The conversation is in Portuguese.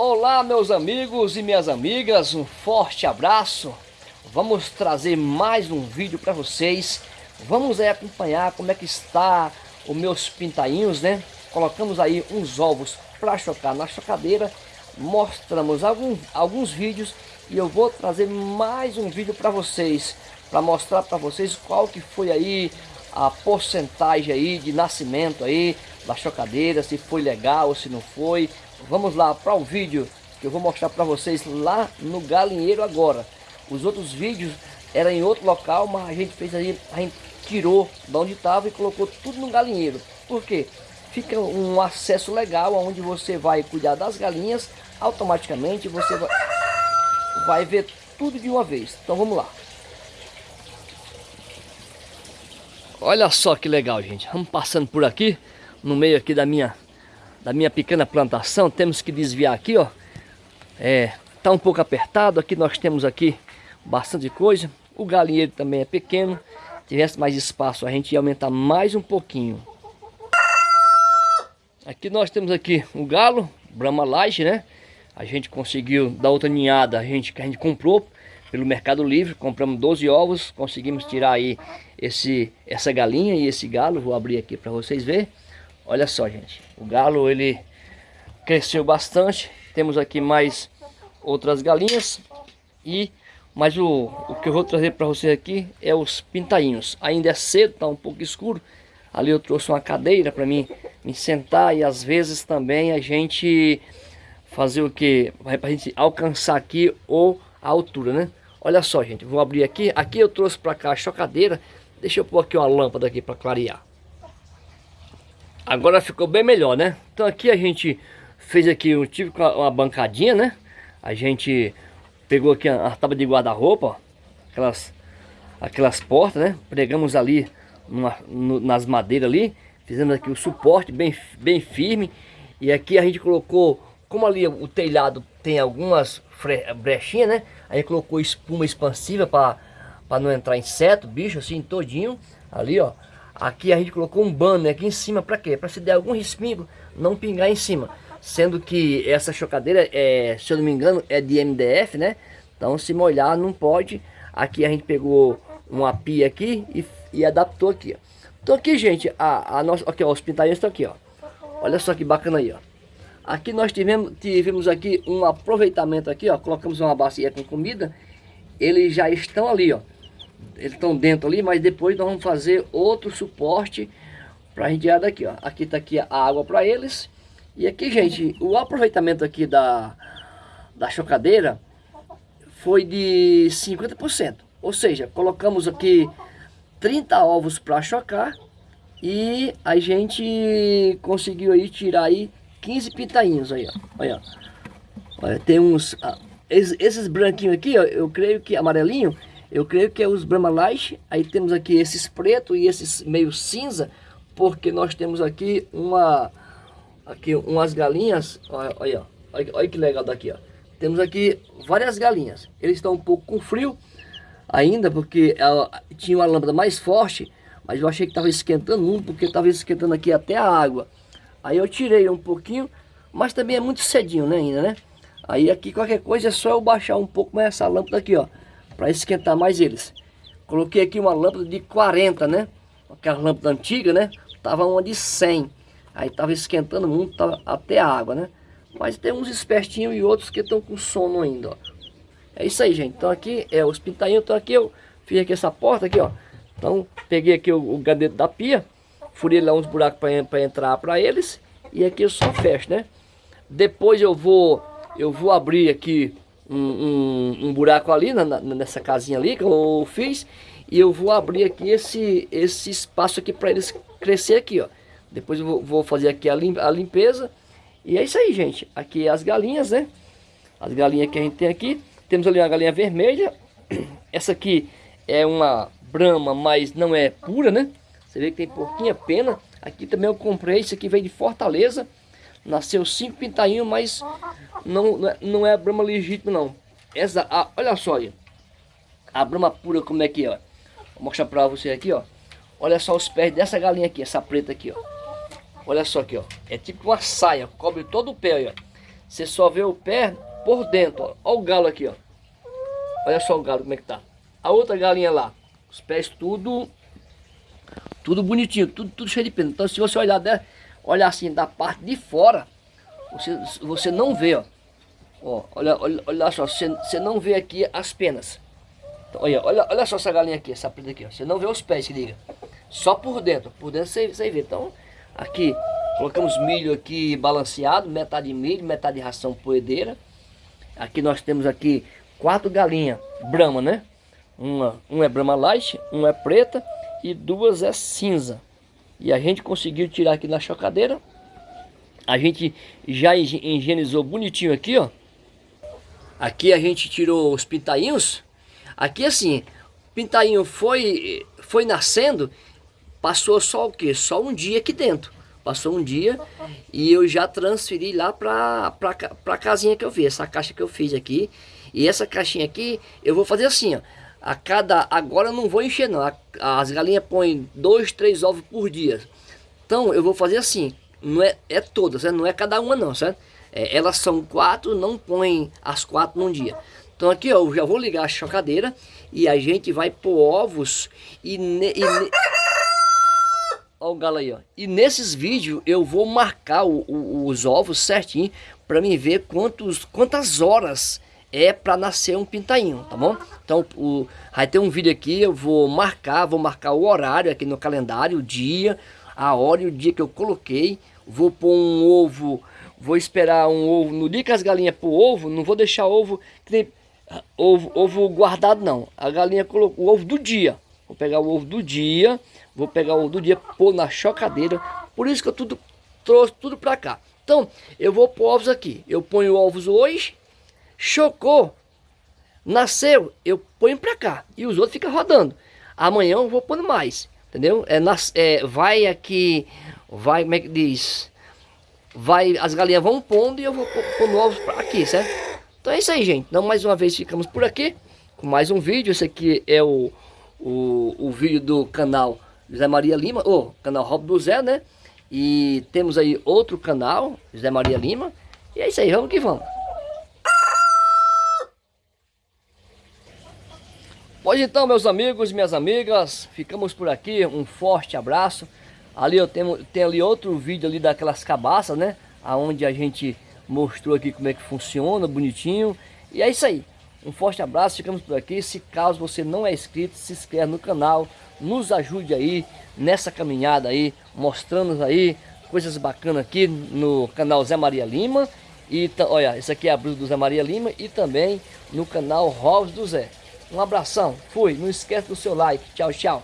Olá meus amigos e minhas amigas, um forte abraço. Vamos trazer mais um vídeo para vocês. Vamos aí acompanhar como é que está os meus pintainhos, né? Colocamos aí uns ovos para chocar na chocadeira. Mostramos alguns, alguns vídeos e eu vou trazer mais um vídeo para vocês. Para mostrar para vocês qual que foi aí a porcentagem aí de nascimento aí da chocadeira, se foi legal ou se não foi. Vamos lá para o vídeo que eu vou mostrar para vocês lá no galinheiro agora. Os outros vídeos eram em outro local, mas a gente fez aí, a gente tirou de onde estava e colocou tudo no galinheiro. Por quê? Fica um acesso legal onde você vai cuidar das galinhas, automaticamente você vai, vai ver tudo de uma vez. Então vamos lá. Olha só que legal, gente. Vamos passando por aqui, no meio aqui da minha, da minha pequena plantação. Temos que desviar aqui, ó. É, tá um pouco apertado. Aqui nós temos aqui bastante coisa. O galinheiro também é pequeno. Se tivesse mais espaço, a gente ia aumentar mais um pouquinho. Aqui nós temos aqui um galo, Brahma Light, né? A gente conseguiu dar outra ninhada, a gente, que a gente comprou pelo Mercado Livre, compramos 12 ovos, conseguimos tirar aí esse, essa galinha e esse galo, vou abrir aqui para vocês verem. Olha só, gente, o galo ele cresceu bastante, temos aqui mais outras galinhas e mas o, o que eu vou trazer para vocês aqui é os pintainhos. Ainda é cedo, está um pouco escuro. Ali eu trouxe uma cadeira para mim me sentar e às vezes também a gente fazer o que? Para a gente alcançar aqui ou a altura, né? Olha só, gente, vou abrir aqui. Aqui eu trouxe para cá a chocadeira. Deixa eu pôr aqui uma lâmpada aqui para clarear. Agora ficou bem melhor, né? Então aqui a gente fez aqui, eu tive uma bancadinha, né? A gente pegou aqui a, a tábua de guarda-roupa, aquelas, aquelas portas, né? Pregamos ali numa, no, nas madeiras ali. Fizemos aqui o suporte bem, bem firme. E aqui a gente colocou, como ali o telhado tem algumas brechinhas, né? Aí colocou espuma expansiva para não entrar inseto, bicho assim todinho. Ali, ó. Aqui a gente colocou um banner aqui em cima, para quê? Para se der algum respingo, não pingar em cima. Sendo que essa chocadeira, é, se eu não me engano, é de MDF, né? Então se molhar não pode. Aqui a gente pegou uma pia aqui e, e adaptou aqui. Então aqui, gente, a, a nossa, aqui, ó, os pintainhos estão aqui, ó. Olha só que bacana aí, ó. Aqui nós tivemos, tivemos aqui um aproveitamento aqui, ó. Colocamos uma bacia com comida. Eles já estão ali, ó. Eles estão dentro ali, mas depois nós vamos fazer outro suporte para a gente daqui, ó. Aqui tá aqui a água para eles. E aqui, gente, o aproveitamento aqui da, da chocadeira foi de 50%. Ou seja, colocamos aqui 30 ovos para chocar e a gente conseguiu aí tirar aí 15 pitainhos aí, ó. Olha, olha tem uns... Ah, esses, esses, branquinhos aqui, ó, eu creio que amarelinho, eu creio que é os Brahma Light. Aí temos aqui esses preto e esses meio cinza, porque nós temos aqui uma... Aqui umas galinhas, olha, olha, olha, olha que legal daqui, ó. Temos aqui várias galinhas. Eles estão um pouco com frio ainda, porque ela tinha uma lâmpada mais forte, mas eu achei que estava esquentando muito, porque estava esquentando aqui até a água. Aí eu tirei um pouquinho, mas também é muito cedinho, né, ainda, né? Aí aqui qualquer coisa é só eu baixar um pouco mais essa lâmpada aqui, ó, para esquentar mais eles. Coloquei aqui uma lâmpada de 40, né? Aquela lâmpada antiga, né? Tava uma de 100. Aí tava esquentando muito, tava até a água, né? Mas tem uns espertinhos e outros que estão com sono ainda, ó. É isso aí, gente. Então aqui é os pintainhos. Então aqui eu fiz aqui essa porta aqui, ó. Então peguei aqui o, o gadeto da pia furei lá uns buracos para entrar para eles e aqui eu só fecho, né? Depois eu vou eu vou abrir aqui um, um, um buraco ali na, nessa casinha ali que eu fiz e eu vou abrir aqui esse esse espaço aqui para eles crescer aqui, ó. Depois eu vou, vou fazer aqui a, lim, a limpeza e é isso aí, gente. Aqui as galinhas, né? As galinhas que a gente tem aqui. Temos ali uma galinha vermelha. Essa aqui é uma brama, mas não é pura, né? Você vê que tem pouquinha pena. Aqui também eu comprei, isso aqui veio de Fortaleza. Nasceu cinco pintainhos, mas não, não é, é a brama legítima não. Essa, a, olha só aí. A brama pura como é que é. Vou mostrar pra você aqui, ó. Olha só os pés dessa galinha aqui, essa preta aqui, ó. Olha só aqui, ó. É tipo uma saia, cobre todo o pé, ó. você só vê o pé por dentro, ó. Olha o galo aqui, ó. Olha só o galo como é que tá. A outra galinha lá, os pés tudo tudo bonitinho, tudo, tudo cheio de pena. Então se você olhar, olhar assim da parte de fora, você, você não vê, ó. ó olha, olha, olha só, você, você não vê aqui as penas. Então, olha, olha, olha só essa galinha aqui, essa preta aqui, ó. Você não vê os pés, se liga. Só por dentro, por dentro você, você vê. Então, aqui, colocamos milho aqui balanceado, metade milho, metade ração poedeira. Aqui nós temos aqui quatro galinhas brama, né? Uma, uma é brama light, uma é preta e duas é cinza. E a gente conseguiu tirar aqui na chocadeira. A gente já higienizou bonitinho aqui, ó. Aqui a gente tirou os pintainhos. Aqui assim, pintainho foi, foi nascendo, passou só o que? Só um dia aqui dentro. Passou um dia e eu já transferi lá pra, pra casinha que eu fiz, essa caixa que eu fiz aqui. E essa caixinha aqui, eu vou fazer assim, ó a cada agora eu não vou encher não as galinhas põem dois três ovos por dia então eu vou fazer assim não é é todas né? não é cada uma não certo é, elas são quatro não põem as quatro num dia então aqui ó, eu já vou ligar a chocadeira e a gente vai pôr ovos e, ne, e ne... O galo aí, ó. E nesses vídeos eu vou marcar o, o, os ovos certinho para mim ver quantos, quantas horas é para nascer um pintainho, tá bom? Então, o, vai ter um vídeo aqui, eu vou marcar, vou marcar o horário aqui no calendário, o dia, a hora e o dia que eu coloquei. Vou pôr um ovo, vou esperar um ovo, no dia que as galinhas pôr ovo, não vou deixar ovo, ovo, ovo guardado não. A galinha colocou o ovo do dia. Vou pegar o ovo do dia, vou pegar o ovo do dia, pôr na chocadeira. Por isso que eu tudo, trouxe tudo para cá. Então, eu vou pôr ovos aqui. Eu ponho ovos hoje, Chocou, nasceu, eu ponho para cá e os outros ficam rodando. Amanhã eu vou pondo mais, entendeu? É, nas, é, vai aqui, vai, como é que diz? Vai, as galinhas vão pondo e eu vou pondo ovos aqui, certo? Então é isso aí, gente. Então mais uma vez ficamos por aqui com mais um vídeo. Esse aqui é o, o, o vídeo do canal José Maria Lima, ou canal Rob do Zé, né? E temos aí outro canal, José Maria Lima. E é isso aí, vamos que vamos. Pois então, meus amigos e minhas amigas, ficamos por aqui, um forte abraço. Ali eu tenho, tenho ali outro vídeo ali daquelas cabaças, né? Aonde a gente mostrou aqui como é que funciona, bonitinho. E é isso aí. Um forte abraço, ficamos por aqui. Se caso você não é inscrito, se inscreve no canal. Nos ajude aí nessa caminhada aí, mostrando aí coisas bacanas aqui no canal Zé Maria Lima. E olha, esse aqui é a blusa do Zé Maria Lima e também no canal Rovs do Zé. Um abração, fui, não esquece do seu like, tchau, tchau.